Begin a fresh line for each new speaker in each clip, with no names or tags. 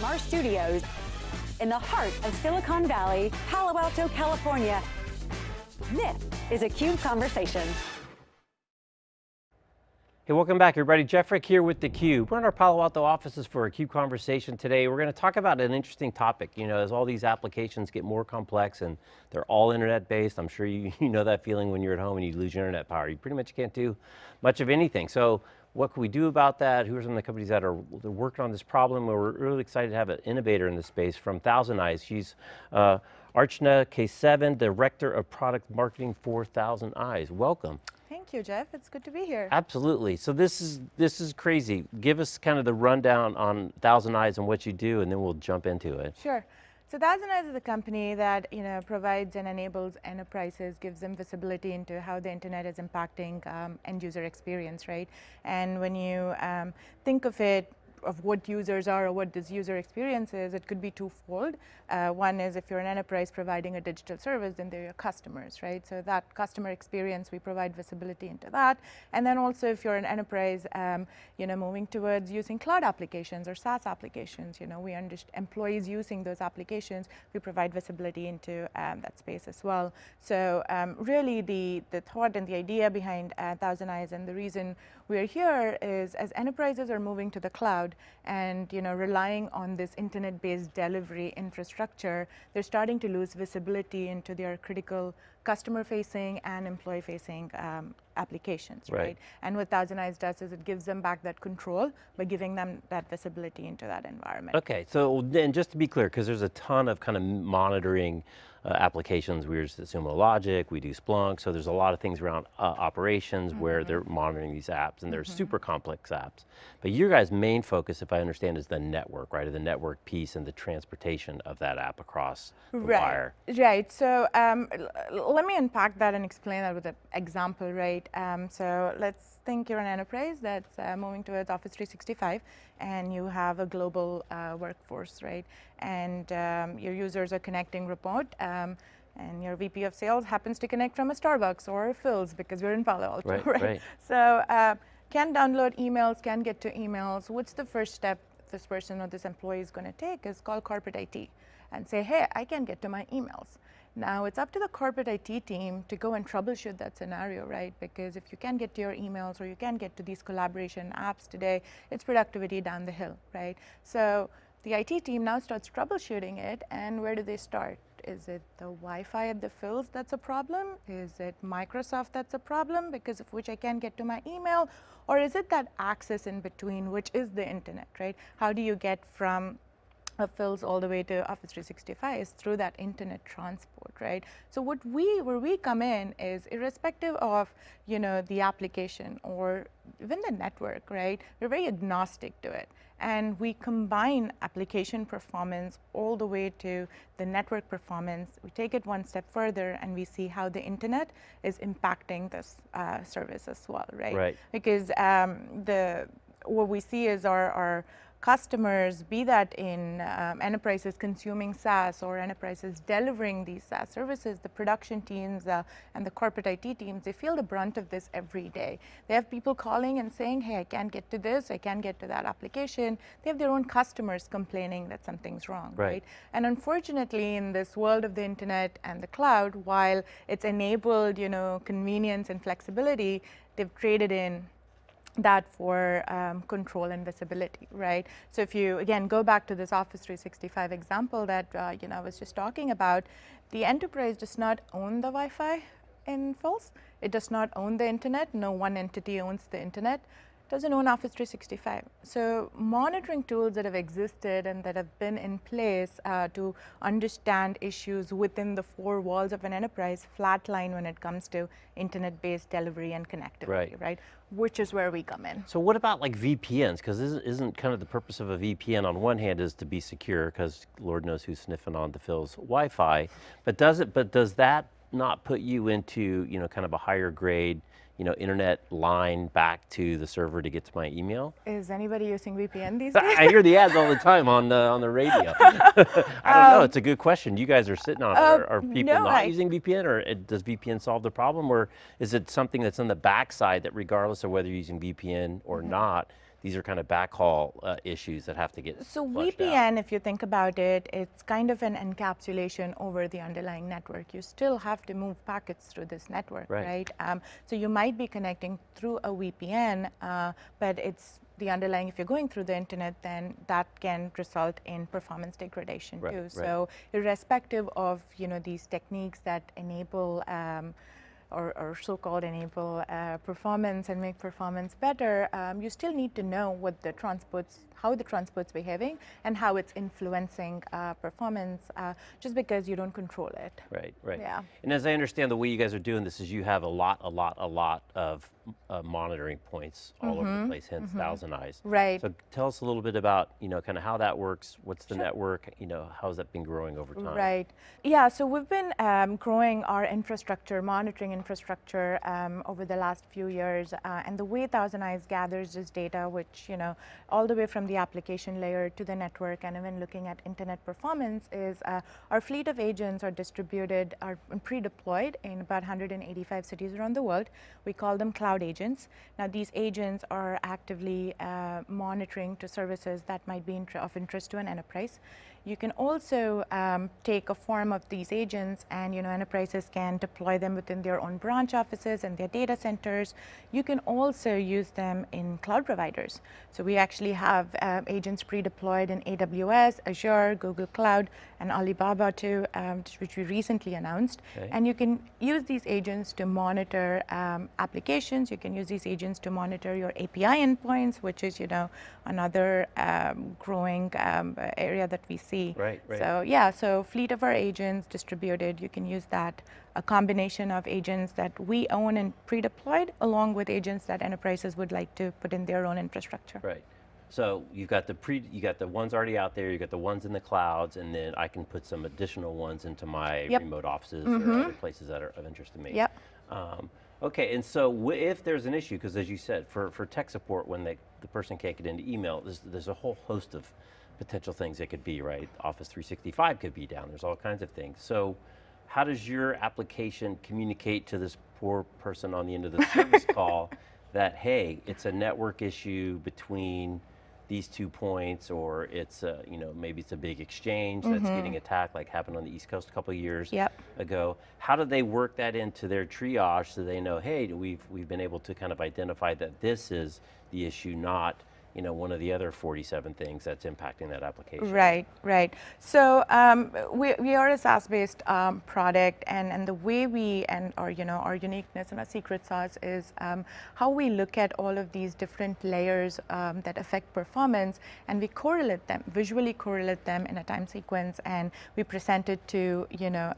from our studios in the heart of Silicon Valley, Palo Alto, California. This is a CUBE Conversation.
Hey, welcome back everybody. Jeff Frick here with theCUBE. We're in our Palo Alto offices for a CUBE conversation today. We're going to talk about an interesting topic. You know, as all these applications get more complex and they're all internet based, I'm sure you, you know that feeling when you're at home and you lose your internet power. You pretty much can't do much of anything. So what can we do about that? Who are some of the companies that are working on this problem? We're really excited to have an innovator in this space from Thousand Eyes. She's uh, Archana Kesavan, Director of Product Marketing for Thousand Eyes. Welcome.
Thank you, Jeff. It's good to be here.
Absolutely. So this is this is crazy. Give us kind of the rundown on Thousand Eyes and what you do, and then we'll jump into it.
Sure. So Eyes is a company that you know provides and enables enterprises, gives them visibility into how the internet is impacting um, end user experience, right? And when you um, think of it of what users are or what this user experience is, it could be twofold. Uh, one is if you're an enterprise providing a digital service, then they're your customers, right? So that customer experience, we provide visibility into that. And then also if you're an enterprise, um, you know, moving towards using cloud applications or SaaS applications, you know, we understand employees using those applications, we provide visibility into um, that space as well. So um, really the, the thought and the idea behind uh, Thousand Eyes and the reason we're here is as enterprises are moving to the cloud and you know relying on this internet-based delivery infrastructure, they're starting to lose visibility into their critical customer-facing and employee-facing um, applications, right. right. And what Thousand Eyes does is it gives them back that control by giving them that visibility into that environment.
Okay, so then just to be clear, because there's a ton of kind of monitoring uh, applications. We use Sumo Logic, we do Splunk, so there's a lot of things around uh, operations mm -hmm. where they're monitoring these apps and they're mm -hmm. super complex apps. But your guys' main focus, if I understand, is the network, right? the network piece and the transportation of that app across the
right.
wire.
Right, so um, let me unpack that and explain that with an example, right? Um, so let's think you're an enterprise that's uh, moving towards Office 365 and you have a global uh, workforce, right? And um, your users are connecting remote um, and your VP of sales happens to connect from a Starbucks or a Philz because we're in Palo Alto,
right?
right?
right.
So uh, can download emails, can get to emails. What's the first step this person or this employee is going to take is call corporate IT and say, hey, I can't get to my emails. Now it's up to the corporate IT team to go and troubleshoot that scenario, right? Because if you can't get to your emails or you can't get to these collaboration apps today, it's productivity down the hill, right? So the IT team now starts troubleshooting it and where do they start? Is it the Wi-Fi at the Philz that's a problem? Is it Microsoft that's a problem because of which I can't get to my email? Or is it that access in between, which is the internet, right? How do you get from of Philz all the way to Office 365 is through that internet transport, right? So what we, where we come in is irrespective of, you know, the application or even the network, right? We're very agnostic to it. And we combine application performance all the way to the network performance. We take it one step further and we see how the internet is impacting this uh, service as well, right?
Right.
Because um, the, what we see is our, our customers, be that in um, enterprises consuming SaaS or enterprises delivering these SaaS services, the production teams uh, and the corporate IT teams, they feel the brunt of this every day. They have people calling and saying, hey, I can't get to this, I can't get to that application. They have their own customers complaining that something's wrong, right? right? And unfortunately, in this world of the internet and the cloud, while it's enabled, you know, convenience and flexibility, they've traded in that for um, control and visibility, right? So if you, again, go back to this Office 365 example that, uh, you know, I was just talking about, the enterprise does not own the Wi-Fi in Philz. It does not own the internet. No one entity owns the internet doesn't own Office 365. So monitoring tools that have existed and that have been in place uh, to understand issues within the four walls of an enterprise flatline when it comes to internet-based delivery and connectivity, right. right? Which is where we come in.
So what about like VPNs? Because isn't, isn't kind of the purpose of a VPN on one hand is to be secure because Lord knows who's sniffing on the Philz Wi-Fi, but does it, but does that not put you into, you know, kind of a higher grade you know, internet line back to the server to get to my email.
Is anybody using VPN these days?
I hear the ads all the time on the on the radio. I don't um, know. It's a good question. You guys are sitting on it. Are, are people no, not I, using VPN, or it, does VPN solve the problem, or is it something that's on the backside that, regardless of whether you're using VPN or mm -hmm. not, these are kind of backhaul uh, issues that have to get
So
flushed out.
VPN, if you think about it, it's kind of an encapsulation over the underlying network. You still have to move packets through this network,
Right.
right? Um, so you might be connecting through a VPN, uh, but it's the underlying, if you're going through the internet, then that can result in performance degradation
Right,
too.
right.
So irrespective of, you know, these techniques that enable um, or, or so-called enable uh, performance and make performance better, um, you still need to know what the transport's, how the transport's behaving and how it's influencing uh, performance uh, just because you don't control it.
Right, right.
Yeah.
And as I understand, the way you guys are doing this is you have a lot, a lot, a lot of uh, monitoring points all over the place, hence Thousand Eyes.
Mm-hmm. Right.
So tell us a little bit about, you know, kind of how that works. What's the network? You know, how's that been growing over time?
Right. Yeah, so we've been um, growing our infrastructure, monitoring infrastructure um, over the last few years. Uh, and the way Thousand Eyes gathers this data, which, you know, all the way from the application layer to the network and even looking at internet performance is uh, our fleet of agents are distributed, are pre-deployed in about 185 cities around the world. We call them cloud agents. Now these agents are actively uh, monitoring to services that might be of interest to an enterprise. You can also um, take a form of these agents and you know enterprises can deploy them within their own branch offices and their data centers. You can also use them in cloud providers. So we actually have um, agents pre-deployed in AWS, Azure, Google Cloud, and Alibaba too, um, which we recently announced.
Okay.
And you can use these agents to monitor um, applications. You can use these agents to monitor your API endpoints, which is you know another um, growing um, area that we see.
Right, right.
So yeah, so fleet of our agents distributed. You can use that. A combination of agents that we own and pre-deployed, along with agents that enterprises would like to put in their own infrastructure.
Right. So you've got the pre, you got the ones already out there, you got the ones in the clouds, and then I can put some additional ones into my
Yep.
remote offices or other places that are of interest to me.
Yep.
Um, okay, and so w- if there's an issue, because as you said, for, for tech support, when they, the person can't get into email, there's, there's a whole host of potential things it could be, right? Office 365 could be down, there's all kinds of things. So how does your application communicate to this poor person on the end of the service call that, hey, it's a network issue between these two points, or it's a, you know, maybe it's a big exchange that's mm-hmm. getting attacked like happened on the East Coast a couple of years
Yep.
ago. How do they work that into their triage so they know, hey, we've, we've been able to kind of identify that this is the issue, not you know, one of the other 47 things that's impacting that application?
Right, right. So um, we, we are a SaaS-based um, product, and, and the way we and our you know our uniqueness and our secret sauce is um, how we look at all of these different layers um, that affect performance, and we correlate them, visually correlate them in a time sequence, and we present it to you know.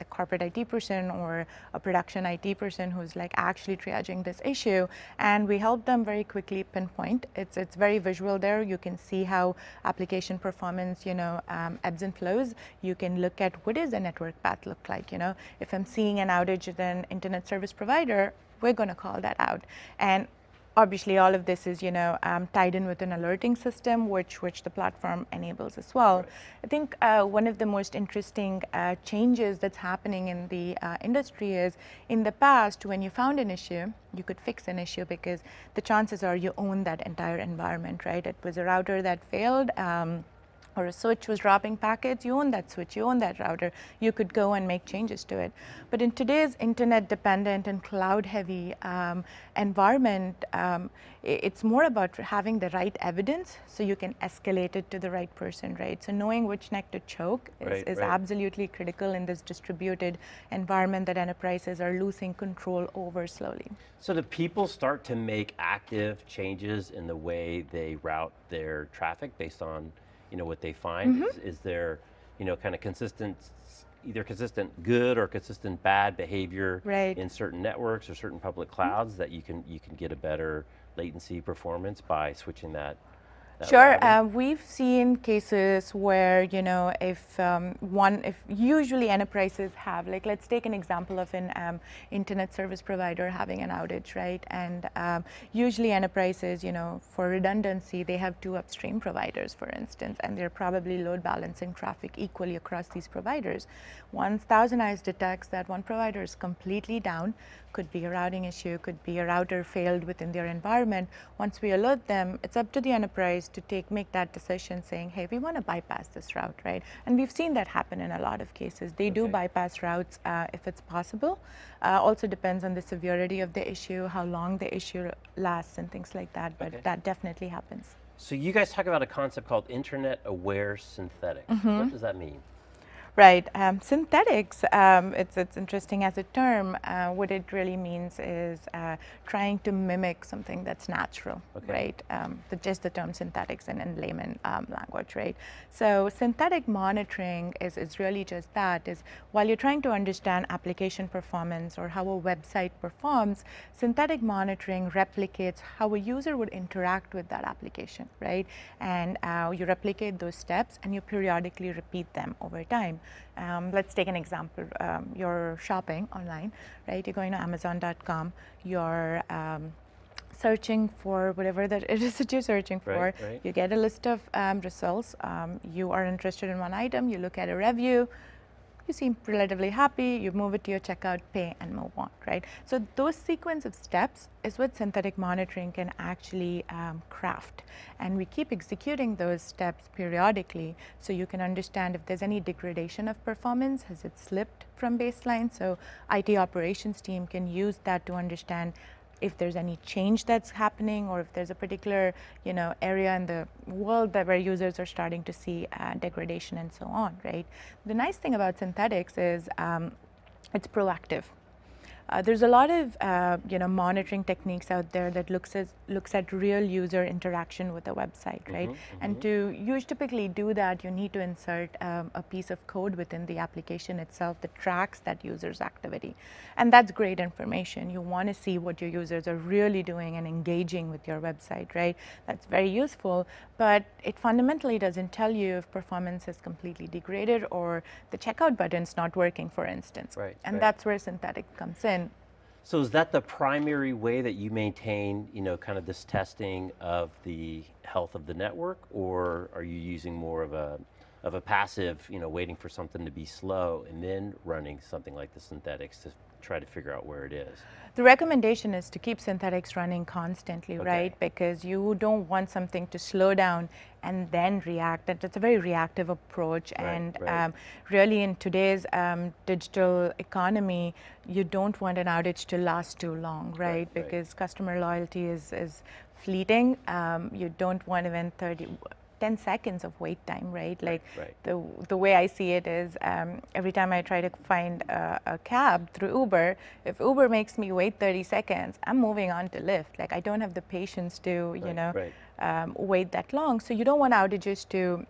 The corporate IT person or a production IT person who's like actually triaging this issue, and we help them very quickly pinpoint. It's it's very visual there. You can see how application performance, you know, um, ebbs and flows. You can look at what is the network path look like. You know, if I'm seeing an outage with an internet service provider, we're going to call that out, and obviously all of this is you know um, tied in with an alerting system which which the platform enables as well. I think uh, one of the most interesting uh, changes that's happening in the uh, industry is in the past when you found an issue you could fix an issue because the chances are you own that entire environment right? It was a router that failed um, or a switch was dropping packets, you own that switch, you own that router, you could go and make changes to it. But in today's internet dependent and cloud heavy um, environment, um, it's more about having the right evidence so you can escalate it to the right person, right? So knowing which neck to choke is,
Right,
is
right.
absolutely critical in this distributed environment that enterprises are losing control over slowly.
So do people start to make active changes in the way they route their traffic based on, you know, what they find?
Mm-hmm.
Is, is there, you know, kind of consistent, either consistent good or consistent bad behavior
Right.
in certain networks or certain public clouds that you can you can get a better latency performance by switching that
Sure, uh, we've seen cases where you know if um, one, if usually enterprises have like let's take an example of an um, internet service provider having an outage, right? And um, usually enterprises, you know, for redundancy, they have two upstream providers, for instance, and they're probably load balancing traffic equally across these providers. Once Thousand Eyes detects that one provider is completely down, could be a routing issue, could be a router failed within their environment. Once we alert them, it's up to the enterprise to take make that decision saying, hey, we want to bypass this route, right? And we've seen that happen in a lot of cases. They okay. do bypass routes uh, if it's possible. Uh, also depends on the severity of the issue, how long the issue lasts and things like that, but okay. that definitely happens.
So you guys talk about a concept called internet aware synthetics. Mm -hmm. What does that mean?
Right. Um, synthetics, um, it's, it's interesting as a term. Uh, what it really means is uh, trying to mimic something that's natural, okay. right? Um, the, just the term synthetics in, in layman um, language, right? So synthetic monitoring is, is really just that, is while you're trying to understand application performance or how a website performs, synthetic monitoring replicates how a user would interact with that application, right? And uh, you replicate those steps and you periodically repeat them over time. Um, let's take an example. Um, you're shopping online, right? You're going to Amazon.com. You're um, searching for whatever that it is that you're searching for.
Right, right.
You get a list of um, results. Um, you are interested in one item. You look at a review you seem relatively happy, you move it to your checkout, pay, and move on, right? So those sequence of steps is what synthetic monitoring can actually um, craft. And we keep executing those steps periodically so you can understand if there's any degradation of performance, has it slipped from baseline? So IT operations team can use that to understand if there's any change that's happening or if there's a particular you know area in the world that where users are starting to see uh, degradation and so on right? The nice thing about synthetics is um, it's proactive uh, there's a lot of uh, you know monitoring techniques out there that looks at looks at real user interaction with a website, right? Mm -hmm, and mm -hmm. to you typically do that, you need to insert um, a piece of code within the application itself that tracks that user's activity, and that's great information. You want to see what your users are really doing and engaging with your website, right? That's very useful, but it fundamentally doesn't tell you if performance is completely degraded or the checkout button's not working, for instance.
Right.
And
right.
that's where synthetic comes in.
So is that the primary way that you maintain, you know, kind of this testing of the health of the network, or are you using more of a of a passive, you know, waiting for something to be slow and then running something like the synthetics to try to figure out where it is?
The recommendation is to keep synthetics running constantly, okay. right? Because you don't want something to slow down and then react. That's a very reactive approach.
Right,
and
right.
Um, really, in today's um, digital economy, you don't want an outage to last too long, right?
right
because customer loyalty is, is fleeting. Um, you don't want even 30, 10 seconds of wait time, right? Like
right.
the the way I see it is um, every time I try to find a, a, cab through Uber, if Uber makes me wait 30 seconds, I'm moving on to Lyft. Like I don't have the patience to,
right,
you know,
right.
um, wait that long. So you don't want outages to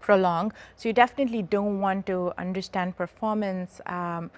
prolong. So you definitely don't want to understand performance um,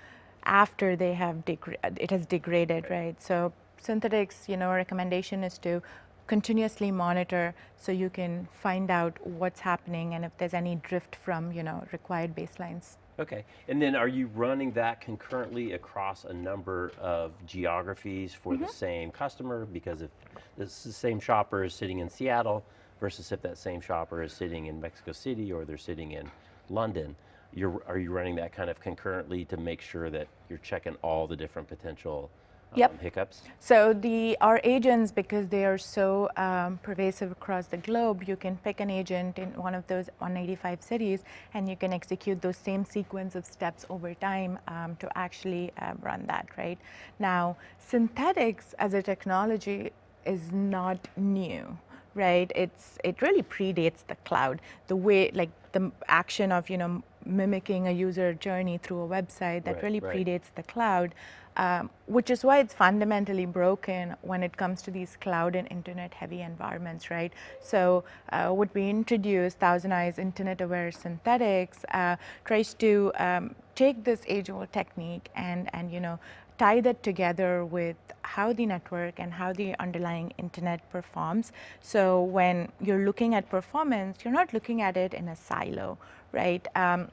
after they have it has degraded, right. right? So synthetics, you know, recommendation is to continuously monitor so you can find out what's happening and if there's any drift from you know required baselines.
Okay, and then are you running that concurrently across a number of geographies for mm -hmm. the mm-hmm. same customer? Because if the same shopper is sitting in Seattle versus if that same shopper is sitting in Mexico City or they're sitting in London, you're, are you running that kind of concurrently to make sure that you're checking all the different potential
yep.
Um, hiccups?
So the our agents, because they are so um, pervasive across the globe, you can pick an agent in one of those 185 cities, and you can execute those same sequence of steps over time um, to actually uh, run that. Right now, synthetics as a technology is not new right? It's it really predates the cloud. The way like the action of you know mimicking a user journey through a website that
right,
really
right.
predates the cloud um, which is why it's fundamentally broken when it comes to these cloud and internet heavy environments, right? So uh, what we introduced, Thousand Eyes Internet Aware Synthetics, uh, tries to um, take this age-old technique and, and, you know, tie that together with how the network and how the underlying internet performs. So when you're looking at performance, you're not looking at it in a silo, right? Um,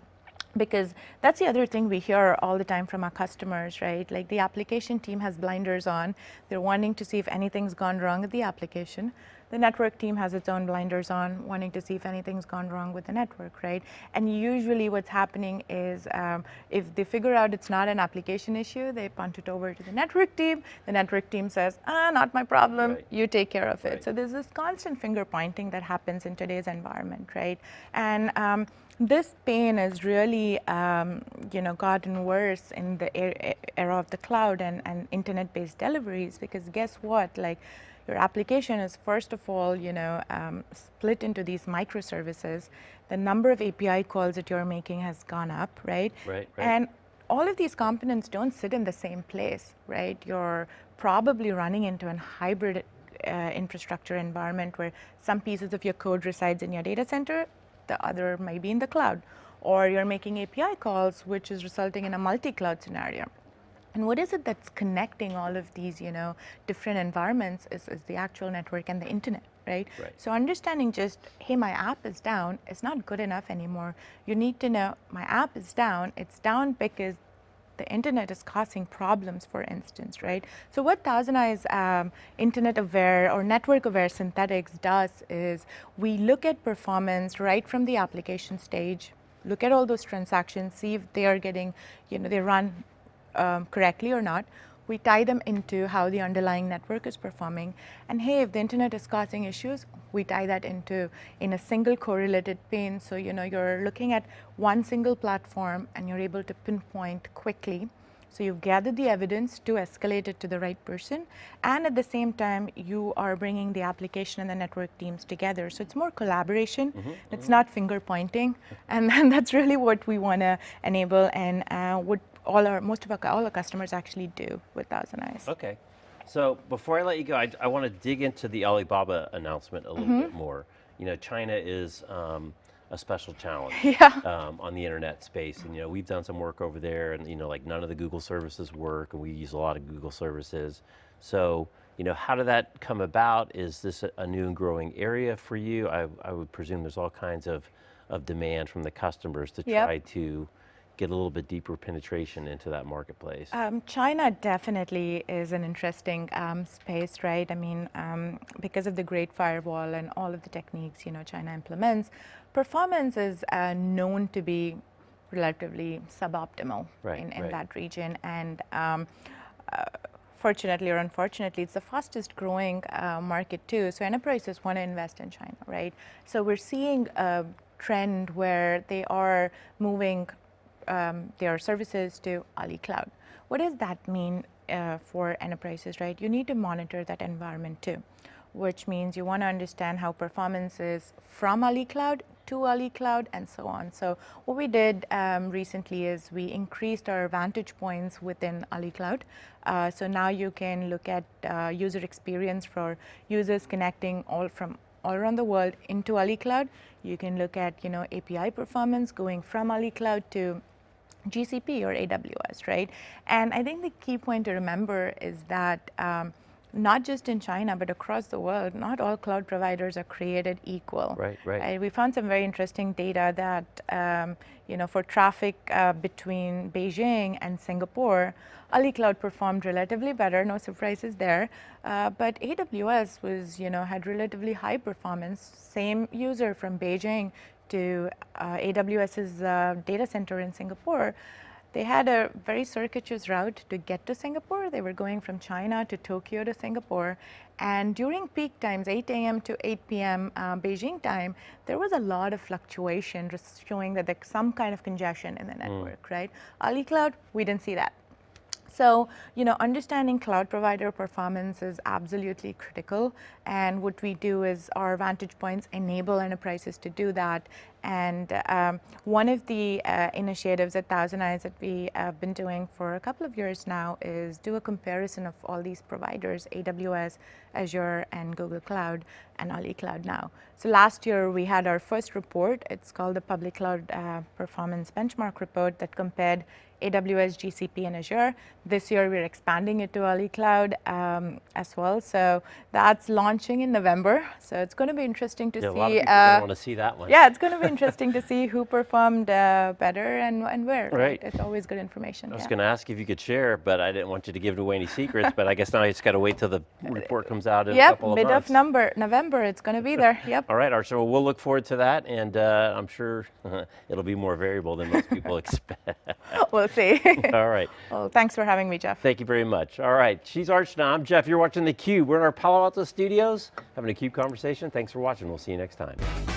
because that's the other thing we hear all the time from our customers, right? Like the application team has blinders on. They're wanting to see if anything's gone wrong with the application. The network team has its own blinders on, wanting to see if anything's gone wrong with the network, right? And usually what's happening is um, if they figure out it's not an application issue, they punt it over to the network team. The network team says, ah, not my problem,
Right.
you take care of it.
Right.
So there's this constant finger pointing that happens in today's environment, right? And um, this pain has really, um, you know, gotten worse in the er- era of the cloud and, and internet-based deliveries because guess what? Like, your application is first of all, you know, um, split into these microservices. The number of API calls that you're making has gone up, right?
Right, right.
And all of these components don't sit in the same place, right? You're probably running into an hybrid uh, infrastructure environment where some pieces of your code resides in your data center, the other might be in the cloud. Or you're making API calls, which is resulting in a multi-cloud scenario. And what is it that's connecting all of these, you know, different environments is, is the actual network and the internet, right?
Right.
So understanding just, hey, my app is down, is not good enough anymore. You need to know my app is down. It's down because the internet is causing problems, for instance, right? So what Thousand Eyes um, internet aware or network aware synthetics does is we look at performance right from the application stage, look at all those transactions, see if they are getting, you know, they run um, correctly or not. We tie them into how the underlying network is performing. And hey, if the internet is causing issues, we tie that into in a single correlated pane. So you know you're looking at one single platform and you're able to pinpoint quickly. So you've gathered the evidence to escalate it to the right person, and at the same time, you are bringing the application and the network teams together. So it's more collaboration. It's not finger pointing, and, and that's really what we want to enable, and uh, what all our most of our all our customers actually do with Thousand Eyes.
Okay. So before I let you go, I, I want to dig into the Alibaba announcement a little
Mm-hmm.
bit more. You know, China is um, a special challenge
Yeah.
um, on the internet space, and you know we've done some work over there, and you know like none of the Google services work, and we use a lot of Google services. So you know, how did that come about? Is this a, new and growing area for you? I, I would presume there's all kinds of of demand from the customers to
Yep.
try to get a little bit deeper penetration into that marketplace.
Um, China definitely is an interesting um, space, right? I mean, um, because of the Great Firewall and all of the techniques, you know, China implements, performance is uh, known to be relatively suboptimal
Right,
in, in
right.
that region. And um, uh, fortunately or unfortunately, it's the fastest growing uh, market too. So enterprises want to invest in China, right? So we're seeing a trend where they are moving um, their services to Ali Cloud. What does that mean uh, for enterprises, right? You need to monitor that environment too, which means you want to understand how performance is from Ali Cloud to Ali Cloud and so on. So what we did um, recently is we increased our vantage points within Ali Cloud. Uh, so now you can look at uh, user experience for users connecting all from all around the world into Ali Cloud. You can look at you know API performance going from Ali Cloud to GCP or AWS, right? And I think the key point to remember is that um, not just in China, but across the world, not all cloud providers are created equal.
Right, right.
We found some very interesting data that, um, you know, for traffic uh, between Beijing and Singapore, Ali Cloud performed relatively better, no surprises there. Uh, but AWS was, you know, had relatively high performance. Same user from Beijing to uh, AWS's uh, data center in Singapore, they had a very circuitous route to get to Singapore. They were going from China to Tokyo to Singapore. And during peak times, 8 a.m. to 8 p.m. Uh, Beijing time, there was a lot of fluctuation, just showing that there's some kind of congestion in the network, right? Ali Cloud, we didn't see that. So, you know, understanding cloud provider performance is absolutely critical. And what we do is our Vantage Points enable enterprises to do that. And um, one of the uh, initiatives at Thousand Eyes that we have been doing for a couple of years now is do a comparison of all these providers, AWS, Azure and Google Cloud and Ali Cloud now. So last year we had our first report. It's called the Public Cloud uh, Performance Benchmark Report that compared AWS, GCP, and Azure. This year we're expanding it to Ali Cloud um, as well. So that's launching in November. So it's going to be interesting to
Yeah, a
see.
lot of people
uh,
want to see that one.
yeah, it's going to be interesting to see who performed uh, better and, and where.
Right.
It's always good information.
I was
yeah.
going to ask if you could share, but I didn't want you to give away any secrets. but I guess now I just got to wait till the report comes out in a
Yep,
couple of
mid
months.
of number, November, it's going to be there. Yep.
All right, so we'll look forward to that, and uh, I'm sure it'll be more variable than most people expect.
we'll see.
All right,
well, thanks for having me, Jeff.
thank you very much. All right, she's Archana, I'm Jeff. You're watching theCUBE. We're in our Palo Alto studios, having a CUBE conversation. Thanks for watching. We'll see you next time.